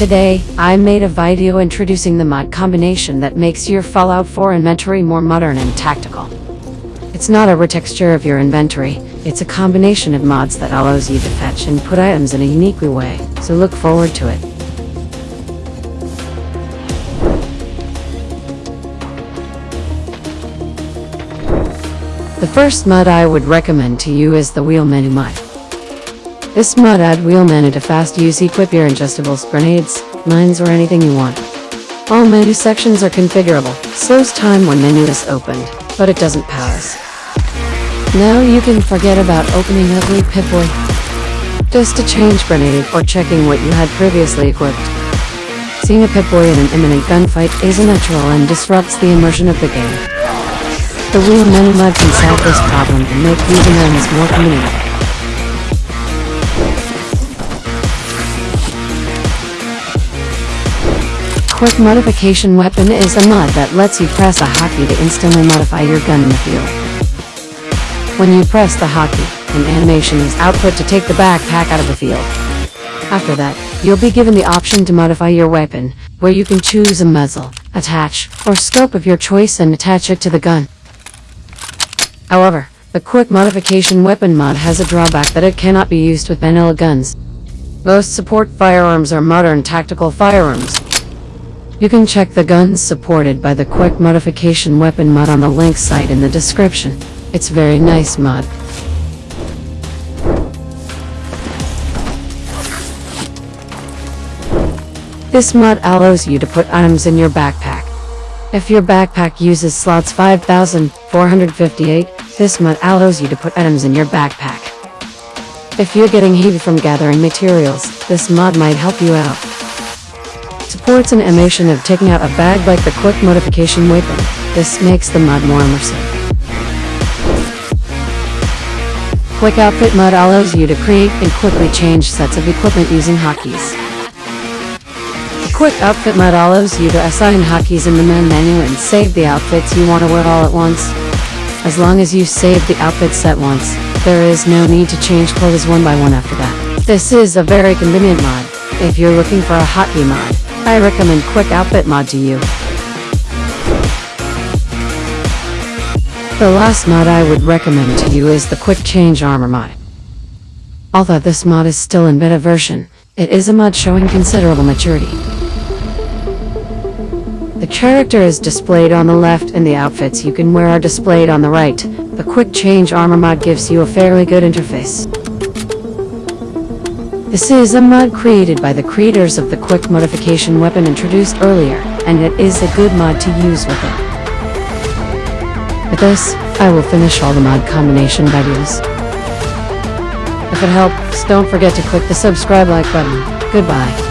Today, I made a video introducing the mod combination that makes your Fallout 4 inventory more modern and tactical. It's not a retexture of your inventory, it's a combination of mods that allows you to fetch and put items in a unique way, so look forward to it. The first mod I would recommend to you is the wheel menu mod. This mod add wheel menu to fast use equip your ingestibles, grenades, mines or anything you want. All menu sections are configurable, slows time when menu is opened, but it doesn't pause. Now you can forget about opening ugly Pip-Boy. Just to change grenade or checking what you had previously equipped. Seeing a Pip-Boy in an imminent gunfight is unnatural and disrupts the immersion of the game. The wheel menu mod can solve this problem and make using items more convenient. Quick Modification Weapon is a mod that lets you press a hotkey to instantly modify your gun in the field. When you press the hotkey, an animation is output to take the backpack out of the field. After that, you'll be given the option to modify your weapon, where you can choose a muzzle, attach, or scope of your choice and attach it to the gun. However, the Quick Modification Weapon mod has a drawback that it cannot be used with vanilla guns. Most support firearms are modern tactical firearms, you can check the guns supported by the Quick Modification Weapon mod on the link site in the description. It's very nice mod. This mod allows you to put items in your backpack. If your backpack uses slots 5458, this mod allows you to put items in your backpack. If you're getting heavy from gathering materials, this mod might help you out supports an animation of taking out a bag like the quick modification weapon. This makes the mod more immersive. Quick Outfit mod allows you to create and quickly change sets of equipment using hotkeys. Quick Outfit mod allows you to assign hotkeys in the main menu and save the outfits you want to wear all at once. As long as you save the outfit set once, there is no need to change clothes one by one after that. This is a very convenient mod, if you're looking for a hotkey mod. I recommend Quick Outfit mod to you. The last mod I would recommend to you is the Quick Change Armor mod. Although this mod is still in beta version, it is a mod showing considerable maturity. The character is displayed on the left and the outfits you can wear are displayed on the right. The Quick Change Armor mod gives you a fairly good interface. This is a mod created by the creators of the quick modification weapon introduced earlier, and it is a good mod to use with it. With this, I will finish all the mod combination videos. If it helps, don't forget to click the subscribe like button. Goodbye.